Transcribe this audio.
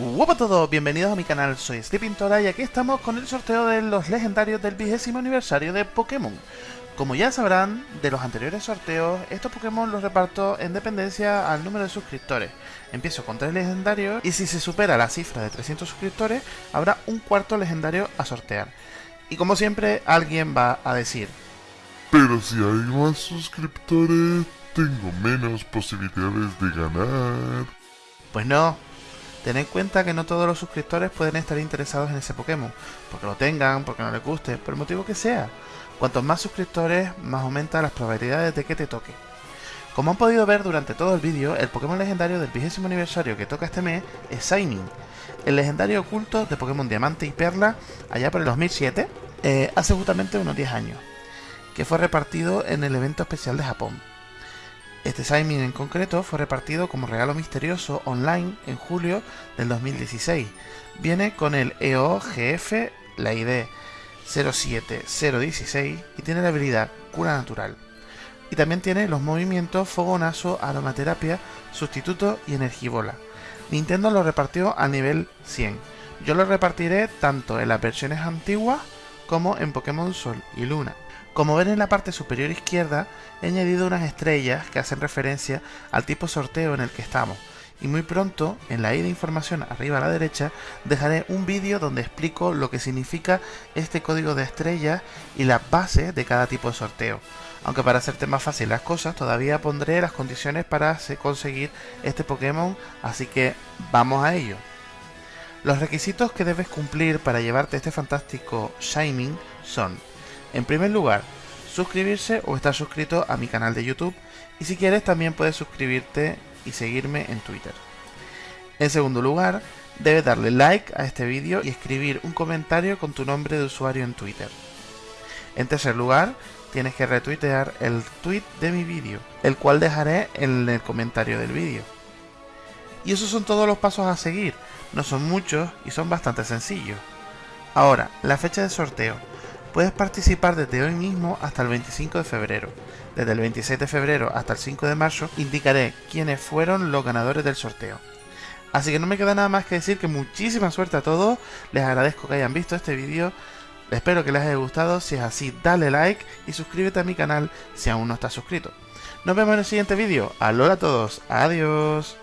Hola a todos, bienvenidos a mi canal, soy Sleepintora y aquí estamos con el sorteo de los legendarios del vigésimo aniversario de Pokémon. Como ya sabrán, de los anteriores sorteos, estos Pokémon los reparto en dependencia al número de suscriptores. Empiezo con 3 legendarios y si se supera la cifra de 300 suscriptores, habrá un cuarto legendario a sortear. Y como siempre, alguien va a decir... Pero si hay más suscriptores, tengo menos posibilidades de ganar. Pues no, Ten en cuenta que no todos los suscriptores pueden estar interesados en ese Pokémon, porque lo tengan, porque no les guste, por el motivo que sea. Cuantos más suscriptores, más aumenta las probabilidades de que te toque. Como han podido ver durante todo el vídeo, el Pokémon legendario del vigésimo aniversario que toca este mes es Shining, el legendario oculto de Pokémon Diamante y Perla allá por el 2007, eh, hace justamente unos 10 años, que fue repartido en el evento especial de Japón. Este Simon en concreto fue repartido como regalo misterioso online en julio del 2016. Viene con el EOGF, la ID 07016 y tiene la habilidad Cura Natural. Y también tiene los movimientos Fogonazo, Aromaterapia, Sustituto y Energibola. Nintendo lo repartió a nivel 100. Yo lo repartiré tanto en las versiones antiguas como en Pokémon Sol y Luna. Como ven en la parte superior izquierda, he añadido unas estrellas que hacen referencia al tipo sorteo en el que estamos. Y muy pronto, en la i de información arriba a la derecha, dejaré un vídeo donde explico lo que significa este código de estrellas y las bases de cada tipo de sorteo. Aunque para hacerte más fácil las cosas, todavía pondré las condiciones para conseguir este Pokémon, así que vamos a ello. Los requisitos que debes cumplir para llevarte este fantástico Shining son en primer lugar, suscribirse o estar suscrito a mi canal de YouTube y si quieres también puedes suscribirte y seguirme en Twitter. En segundo lugar, debes darle like a este vídeo y escribir un comentario con tu nombre de usuario en Twitter. En tercer lugar, tienes que retuitear el tweet de mi vídeo, el cual dejaré en el comentario del vídeo. Y esos son todos los pasos a seguir, no son muchos y son bastante sencillos. Ahora, la fecha de sorteo. Puedes participar desde hoy mismo hasta el 25 de febrero. Desde el 26 de febrero hasta el 5 de marzo indicaré quiénes fueron los ganadores del sorteo. Así que no me queda nada más que decir que muchísima suerte a todos, les agradezco que hayan visto este vídeo, espero que les haya gustado, si es así dale like y suscríbete a mi canal si aún no estás suscrito. Nos vemos en el siguiente vídeo, alola a todos, adiós.